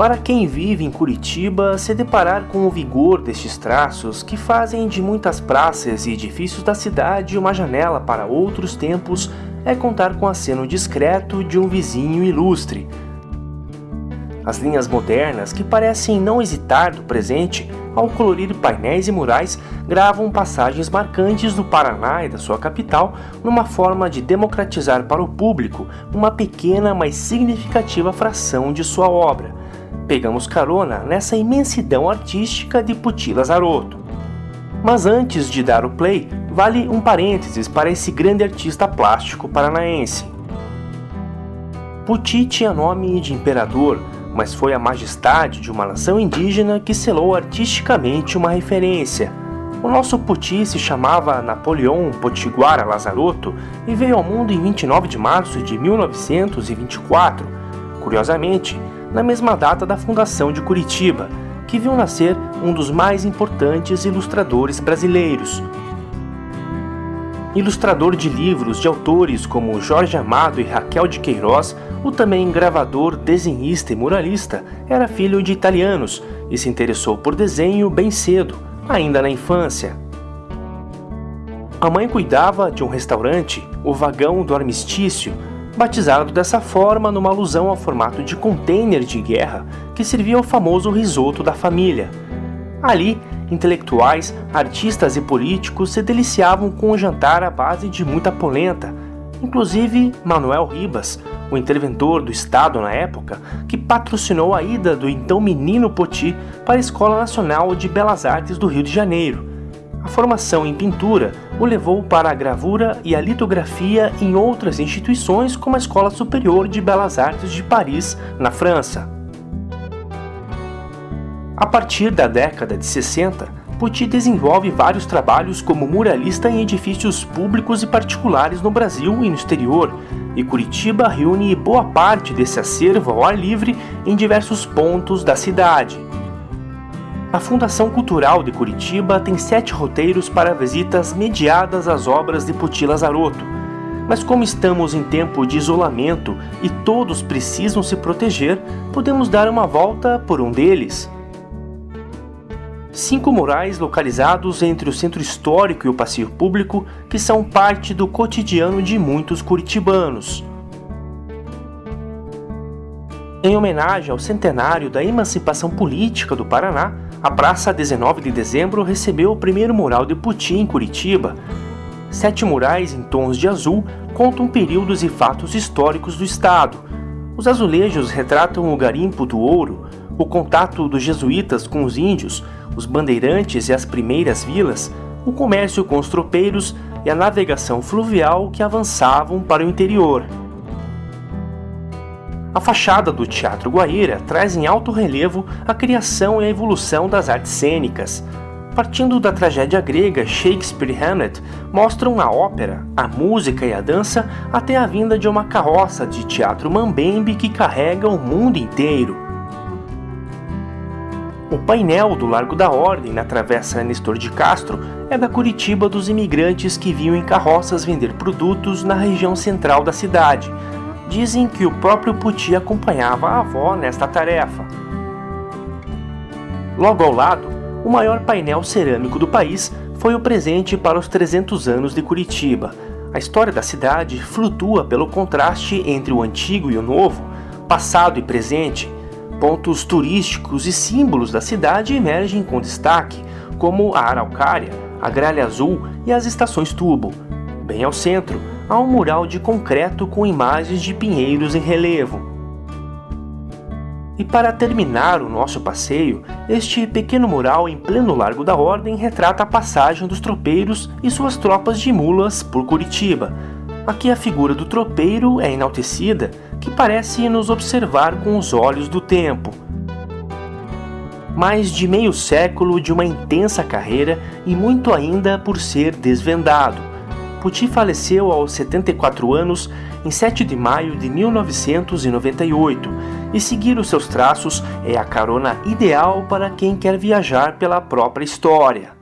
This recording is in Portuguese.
Para quem vive em Curitiba, se deparar com o vigor destes traços que fazem de muitas praças e edifícios da cidade uma janela para outros tempos é contar com aceno discreto de um vizinho ilustre. As linhas modernas, que parecem não hesitar do presente, ao colorir painéis e murais, gravam passagens marcantes do Paraná e da sua capital numa forma de democratizar para o público uma pequena, mas significativa fração de sua obra. Pegamos carona nessa imensidão artística de Puti Lazarotto. Mas antes de dar o play, vale um parênteses para esse grande artista plástico paranaense. Puti tinha nome de imperador, mas foi a majestade de uma nação indígena que selou artisticamente uma referência. O nosso Puti se chamava Napoleão Potiguara Lazarotto e veio ao mundo em 29 de março de 1924. Curiosamente, na mesma data da fundação de Curitiba, que viu nascer um dos mais importantes ilustradores brasileiros. Ilustrador de livros de autores como Jorge Amado e Raquel de Queiroz, o também gravador, desenhista e muralista era filho de italianos e se interessou por desenho bem cedo, ainda na infância. A mãe cuidava de um restaurante, o Vagão do Armistício, batizado dessa forma numa alusão ao formato de container de guerra que servia ao famoso risoto da família. Ali, intelectuais, artistas e políticos se deliciavam com o jantar à base de muita polenta, inclusive Manuel Ribas, o interventor do Estado na época, que patrocinou a ida do então menino Poti para a Escola Nacional de Belas Artes do Rio de Janeiro, a formação em pintura o levou para a gravura e a litografia em outras instituições como a Escola Superior de Belas Artes de Paris, na França. A partir da década de 60, Pucci desenvolve vários trabalhos como muralista em edifícios públicos e particulares no Brasil e no exterior, e Curitiba reúne boa parte desse acervo ao ar livre em diversos pontos da cidade. A Fundação Cultural de Curitiba tem sete roteiros para visitas mediadas às obras de Puti Lazarotto, mas como estamos em tempo de isolamento e todos precisam se proteger, podemos dar uma volta por um deles. Cinco murais localizados entre o centro histórico e o passeio público que são parte do cotidiano de muitos curitibanos. Em homenagem ao centenário da emancipação política do Paraná, a Praça 19 de Dezembro recebeu o primeiro mural de Putin em Curitiba. Sete murais em tons de azul contam períodos e fatos históricos do estado. Os azulejos retratam o garimpo do ouro, o contato dos jesuítas com os índios, os bandeirantes e as primeiras vilas, o comércio com os tropeiros e a navegação fluvial que avançavam para o interior. A fachada do Teatro Guaíra traz em alto relevo a criação e a evolução das artes cênicas. Partindo da tragédia grega Shakespeare e Hamlet, mostram a ópera, a música e a dança até a vinda de uma carroça de teatro mambembe que carrega o mundo inteiro. O painel do Largo da Ordem na Travessa Nestor de Castro é da Curitiba dos imigrantes que vinham em carroças vender produtos na região central da cidade, Dizem que o próprio Puti acompanhava a avó nesta tarefa. Logo ao lado, o maior painel cerâmico do país foi o presente para os 300 anos de Curitiba. A história da cidade flutua pelo contraste entre o antigo e o novo, passado e presente. Pontos turísticos e símbolos da cidade emergem com destaque, como a Araucária, a Gralha Azul e as estações Tubo. Bem ao centro, há um mural de concreto com imagens de pinheiros em relevo. E para terminar o nosso passeio, este pequeno mural em pleno Largo da Ordem retrata a passagem dos tropeiros e suas tropas de mulas por Curitiba. Aqui a figura do tropeiro é enaltecida, que parece nos observar com os olhos do tempo. Mais de meio século de uma intensa carreira e muito ainda por ser desvendado. Puti faleceu aos 74 anos em 7 de maio de 1998 e seguir os seus traços é a carona ideal para quem quer viajar pela própria história.